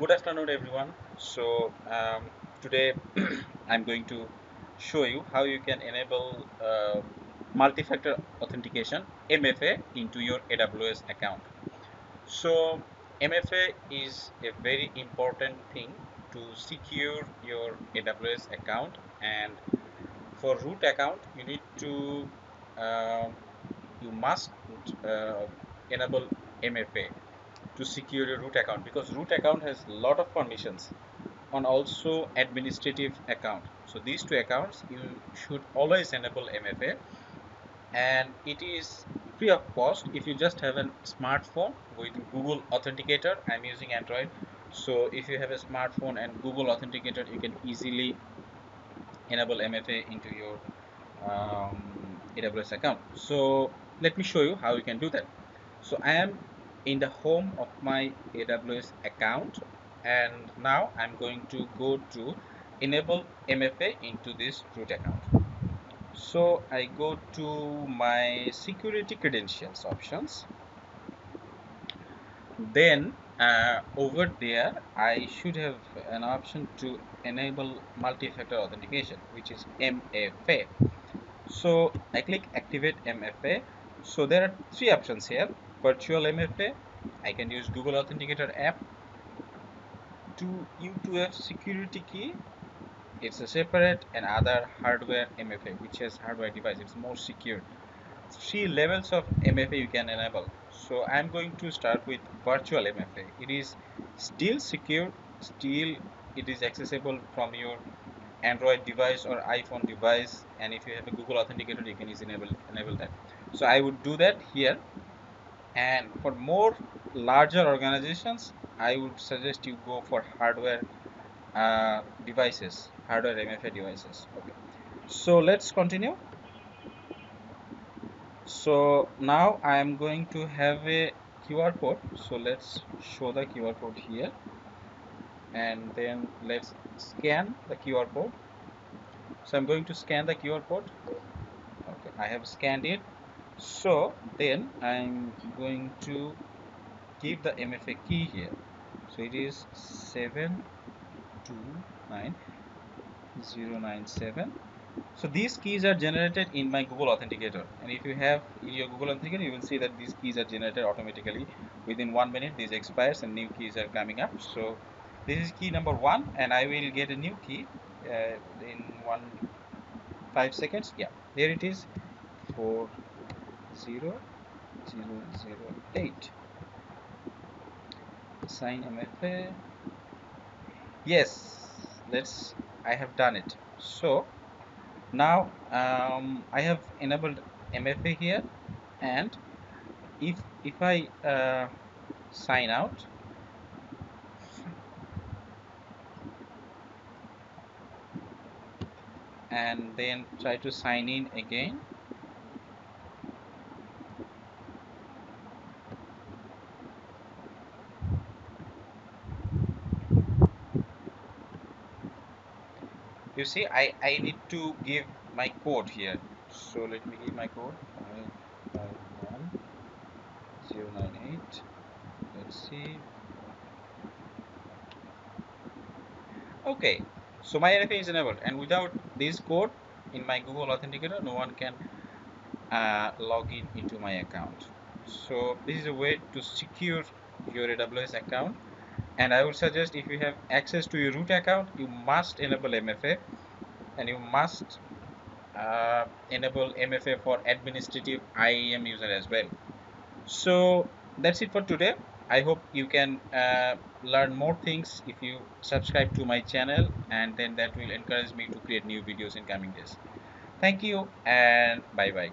good afternoon everyone. So um, today I'm going to show you how you can enable uh, multi-factor authentication MFA into your AWS account. So MFA is a very important thing to secure your AWS account. And for root account you need to uh, you must uh, enable MFA to secure your root account because root account has a lot of permissions on also administrative account. So these two accounts you should always enable MFA and it is free of cost if you just have a smartphone with Google Authenticator. I'm using Android so if you have a smartphone and Google Authenticator you can easily enable MFA into your um, AWS account. So let me show you how you can do that. So I am in the home of my AWS account. And now I'm going to go to enable MFA into this root account. So I go to my security credentials options. Then uh, over there I should have an option to enable multi-factor authentication which is MFA so I click activate MFA so there are three options here virtual MFA I can use Google Authenticator app to U2F security key. It's a separate and other hardware MFA which has hardware device. It's more secure. Three levels of MFA you can enable. So I'm going to start with virtual MFA it is still secure still it is accessible from your Android device or iPhone device and if you have a Google Authenticator you can easily enable, enable that. So I would do that here and for more larger organizations I would suggest you go for hardware uh, devices hardware MFA devices. Okay. So let's continue. So now I am going to have a QR code. So let's show the QR code here. And then let's scan the QR code. So I'm going to scan the QR code. Okay I have scanned it so then I'm going to give the MFA key here. So it is 729097 so these keys are generated in my Google Authenticator. And if you have your Google Authenticator you will see that these keys are generated automatically. Within one minute these expires and new keys are coming up. So this is key number one and I will get a new key uh, in one five seconds. Yeah there it is. For 0, 0, 0, 8. Sign MFA. Yes, let's. I have done it. So now um, I have enabled MFA here, and if if I uh, sign out. and then try to sign in again you see I, I need to give my code here. So let me give my code. 551098 let's see. Okay. So my MFA is enabled. And without this code in my Google Authenticator no one can uh, log in into my account. So this is a way to secure your AWS account and I would suggest if you have access to your root account you must enable MFA and you must uh, enable MFA for administrative IAM user as well. So that's it for today. I hope you can uh, learn more things if you subscribe to my channel and then that will encourage me to create new videos in coming days. Thank you and bye bye